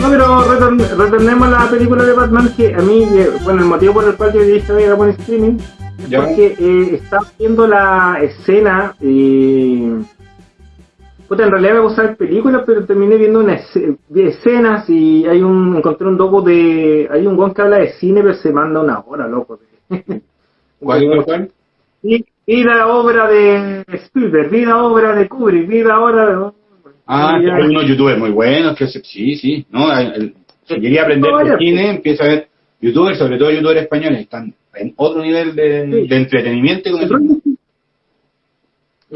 No, pero retorn- retornemos a la película de Batman, que a mí, eh, bueno, el motivo por el cual yo dije voy a poner streaming es Ya. porque eh, estaba viendo la escena y... Puta, en realidad me gusta ver películas, pero terminé viendo una esce- vi escenas y hay un encontré un docu de... Hay un guan que habla de cine, pero se manda una hora, loco. ¿Cuál cuál? Y, y la obra de Spielberg, vi la obra de Kubrick, vi la obra de... Ah, hay unos youtubers muy buenos que sí, sí, no, el- el- si quería aprender de cine, empieza a ver youtubers, sobre todo youtubers españoles, están en otro nivel de, Sí. de entretenimiento con eso.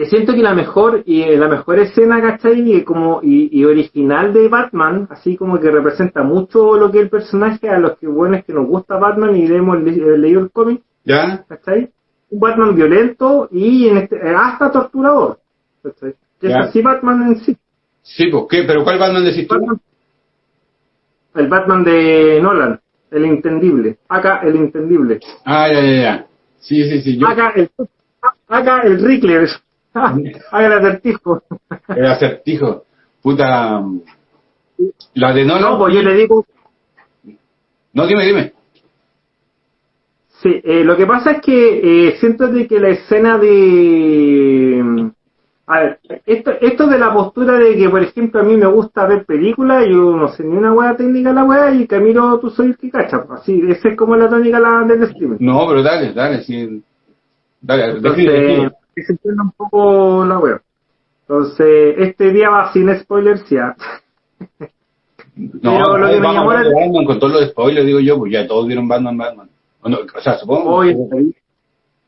Y siento que la mejor y eh, la mejor escena, ¿cachai? Y como y, y original de Batman, así como que representa mucho lo que es el personaje a los que bueno es que nos gusta Batman y hemos le- eh, leído el cómic, ¿Ya? ¿cachai? Un Batman violento y en este, eh, hasta torturador, ¿cachai? Que es así Batman en sí. Sí, pues, ¿qué? ¿Pero cuál Batman decís tú? Batman- el Batman de Nolan, el entendible. Acá el entendible. Ah, ya, ya, ya. Sí, sí, sí, yo, Acá el acá el Rickler. Haga el acertijo. el acertijo. Puta. La de Nolan. No, pues yo le digo, No, dime, dime. Sí, eh, lo que pasa es que eh, siento de que la escena de... A ver, esto, esto de la postura de que, por ejemplo, a mí me gusta ver películas, yo no sé ni una hueá técnica la hueá, y Camilo, tú soy el que cacha, pues, así, esa es como la tónica la, del streaming. No, pero dale, dale, sí. Dale, Entonces, define, define. Que se entienda un poco la hueá. Entonces, este día va sin spoilers ya. No, pero lo que me Batman con todos los spoilers, digo yo, pues ya todos vieron Batman, Batman. O, no, o sea, supongo. Oye,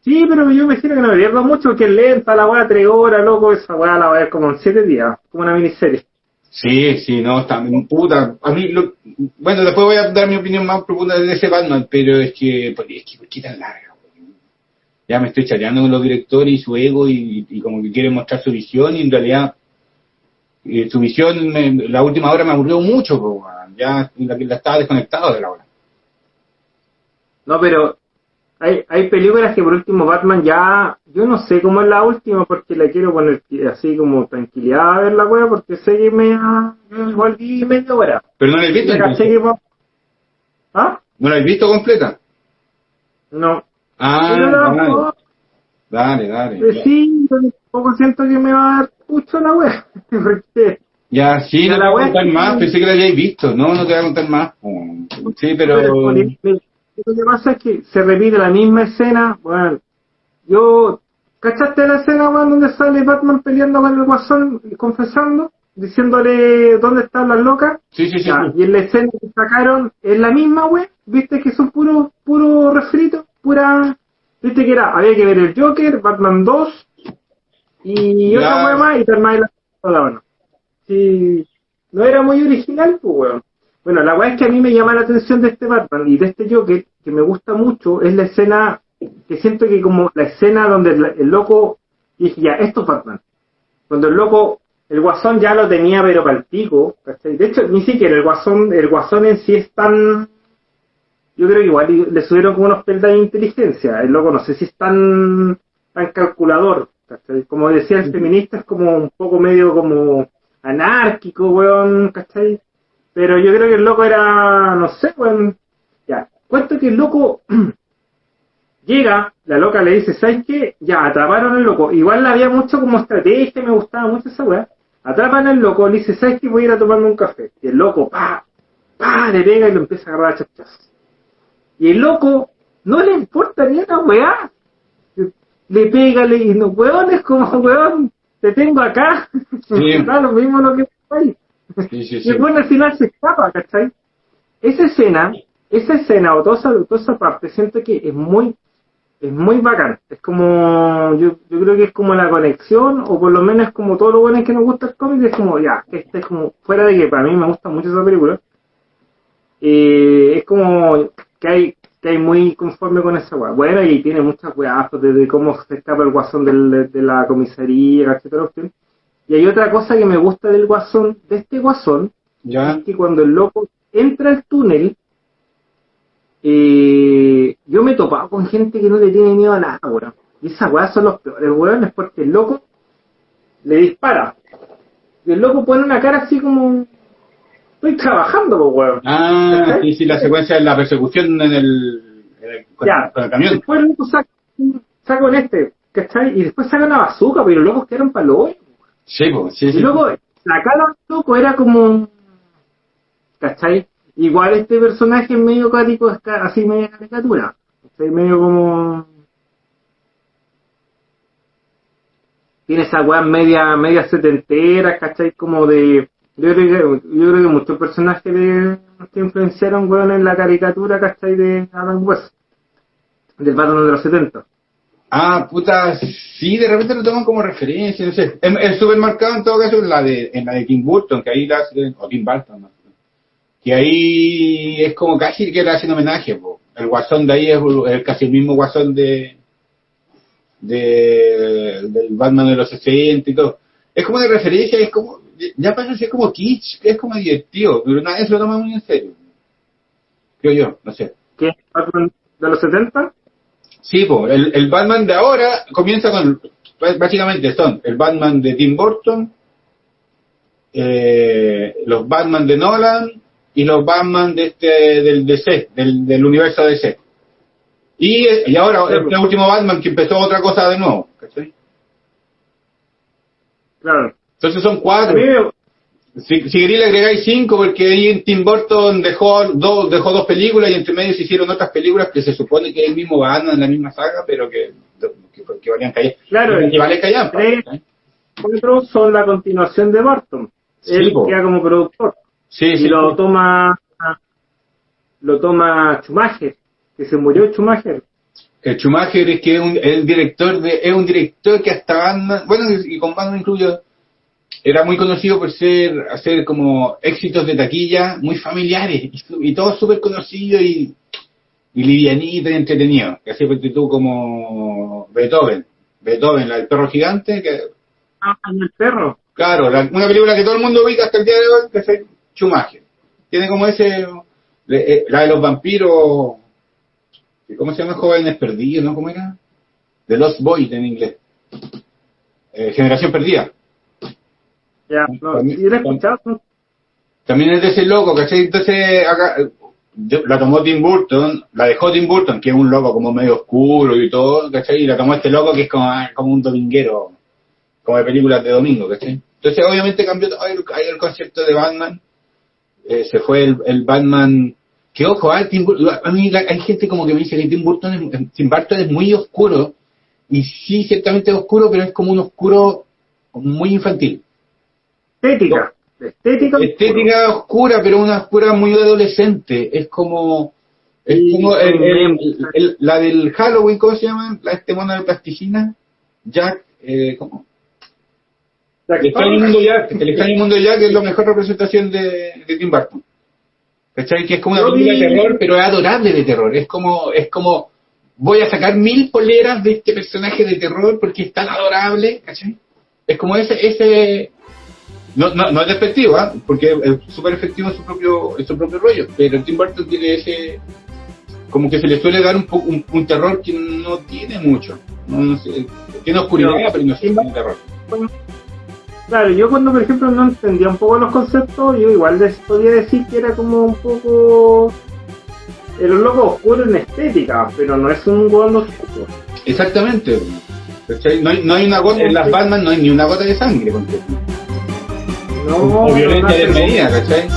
sí, pero yo me imagino que no me pierdo mucho, porque es lenta la hueá, tres horas, loco, esa hueá la voy a ver como en siete días, como una miniserie. Sí, sí, no, está puta. A mí, lo- bueno, después voy a dar mi opinión más profunda de ese Batman, pero es que, pues, es que, ¿por qué tan larga? Ya me estoy chateando con los directores y su ego y, y como que quieren mostrar su visión y en realidad eh, su visión, me- la última hora me aburrió mucho, ya la, la estaba desconectado de la hora. No, pero hay, hay películas que por último Batman ya, yo no sé cómo es la última porque la quiero poner así como tranquilidad a ver la wea porque sé que me igual vi media hora. Pero no la he visto, ¿Ah? ¿no la he visto completa? No. Ah, la- dale, dale, dale. sí, tampoco siento que me va a dar mucho la porque Ya, sí, no te voy a contar más, pensé que la habíais visto. No, no te voy a contar más. Sí, pero... Lo que pasa es que se repite la misma escena, bueno, yo, ¿cachaste la escena, weón, donde sale Batman peleando con el guasón, confesando, diciéndole dónde están las locas? Sí, sí, sí. Ya, sí. y en la escena que sacaron es la misma, weón, viste que son puro, puro refrito, pura, viste que era, había que ver el Joker, Batman 2, y otra weón más, y terminar la la mano. Sí, no era muy original, pues weón. Bueno, la weá es que a mí me llama la atención de este Batman y de este Joker, que me gusta mucho, es la escena, que siento que como la escena donde el, el loco, dije ya, esto es Batman. Cuando el loco, el guasón ya lo tenía pero para el pico, ¿cachai? De hecho, ni siquiera el guasón, el guasón en sí es tan, yo creo que igual le subieron como unos peldaños de inteligencia. El loco no sé si es tan, tan calculador. ¿cachai? Como decía el feminista, es como un poco medio como anárquico, weón, ¿cachai? Pero yo creo que el loco era, no sé, weón. Ya, cuento que el loco llega, la loca le dice, ¿sabes qué? Ya, atraparon al loco. Igual había mucho como estrategia, me gustaba mucho esa weá. Atrapan al loco, le dice, ¿sabes qué? Voy a ir a tomarme un café. Y el loco, pa, pa, le pega y lo empieza a agarrar a chachazos. Y el loco no le importa ni una weá. Le pega, le y no, weón, es como, weón, te tengo acá. Sí. da lo mismo lo que está ahí. Sí, sí, Y el weón al final se escapa, ¿cachai? Esa escena, esa escena o toda esa, toda esa parte, siento que es muy, es muy bacán. Es como, yo, yo creo que es como la conexión, o por lo menos es como todo lo bueno que nos gusta el cómic, es como, ya, este es como, fuera de que para mí me gusta mucho esa película, eh, es como que hay, que hay muy conforme con esa weá. Bueno, y tiene muchas weas, pues, desde cómo se escapa el guasón del, de la comisaría, etcétera. Y hay otra cosa que me gusta del guasón, de este guasón, Ya. es que cuando el loco entra al túnel, eh, yo me he topado con gente que no le tiene miedo a nada, weón. Y esas weas son los peores, weón, es porque el loco le dispara. Y el loco pone una cara así como... Estoy trabajando, pues, weón. Ah, sí, sí, la secuencia de la persecución en el, en el- con, Ya, con el camión. después loco saca, saca con este, ¿cachai? Y después saca una bazooka, pero los locos quedaron para lo Sí, pues, sí, Y sí. luego, la cara del loco era como. ¿Cachai? Igual este personaje es medio cático, así media caricatura. ¿cachai? Medio como. Tiene esa weá media, media setentera, ¿cachai? Como de. Yo creo que, muchos personajes de, influenciaron, weón, en la caricatura, ¿cachai? De Adam West. Del Batman de los 70. Ah, puta, sí, de repente lo toman como referencia, no sé. Es, es súper marcado en todo caso en la de, en la de Tim Burton, que ahí la hace, o Tim Burton, que ahí es como casi que le hacen homenaje, po. El guasón de ahí es, es casi el mismo guasón de, de del Batman de los 60 y todo. Es como de referencia, es como, ya pasa a ser como kitsch, es como divertido, pero nadie se lo toma muy en serio. Creo yo, no sé. ¿Qué Batman de los 70? Sí, po, el, el Batman de ahora comienza con, básicamente son el Batman de Tim Burton, eh, los Batman de Nolan y los Batman de este, del DC, del, del universo DC. Y, y ahora este último Batman que empezó otra cosa de nuevo, ¿cachai? Claro. Entonces son cuatro. Si, si queréis le agregáis cinco, porque ahí en Tim Burton dejó dos, dejó dos películas y entre medio se hicieron otras películas que se supone que es el mismo Batman en la misma saga, pero que, que, que valían callar. Claro, que vale callar. tres- ¿cachai? cuatro son la continuación de Barton. Sí, Él po. queda como productor. Sí, y sí. lo toma lo toma Schumacher, que se murió Schumacher. El Schumacher es que es un, el director de, es un director que hasta Batman, bueno, y con Batman incluyo, era muy conocido por ser, hacer como éxitos de taquilla muy familiares, y, y todo súper conocido y, y livianito y entretenido. Que así fue tú como Beethoven. Beethoven, la del perro gigante, que, Ah, el perro. claro, la- una película que todo el mundo ubica hasta el día de hoy, que es Schumacher. Tiene como ese, le- eh, la de los vampiros, ¿cómo se llama? Jóvenes perdidos, ¿no? ¿Cómo era? The Lost Boys en inglés. Eh, Generación perdida. Ya, no, También- y escuchado. También es de ese loco, ¿cachai? Entonces, acá, la tomó Tim Burton, la dejó Tim Burton, que es un loco como medio oscuro y todo, ¿cachai? Y la tomó este loco que es como, ah, como un dominguero, como de películas de domingo, ¿cachai? Entonces, obviamente cambió todo el, el concepto de Batman. Eh, se fue el, el Batman. Que ojo, ah, Tim Burton, a mí la- hay gente como que me dice que Tim Burton, es, Tim Burton es muy oscuro. Y sí, ciertamente es oscuro, pero es como un oscuro muy infantil. Estética. Estética. Estética oscura, pero una oscura muy adolescente. Es como. Es como el- la del Halloween, ¿cómo se llama? La, este mono de plasticina. Jack, eh, ¿cómo? Jack El extraño mundo Jack. El extraño mundo Jack es la mejor representación de, de Tim Burton. ¿Cachai? Que es como una película de terror, pero es adorable de terror. Es como, es como, voy a sacar mil poleras de este personaje de terror porque es tan adorable, ¿cachai? Es como ese, ese, no, no, no es despectivo, ¿ah? porque es súper efectivo en su propio, en su propio rollo, pero Tim Burton tiene ese, como que se le suele dar un, po- un, un terror que no tiene mucho. No, no sé, tiene oscuridad, No. pero no tiene terror. Claro, yo cuando por ejemplo no entendía un poco los conceptos, yo igual les podía decir que era como un poco era un loco oscuro en estética, pero no es un hueón oscuro. Exactamente. ¿Cachai? No hay, no hay una gota, en las Batman no hay ni una gota de sangre. No, o no violencia hace- desmedida, ¿cachai?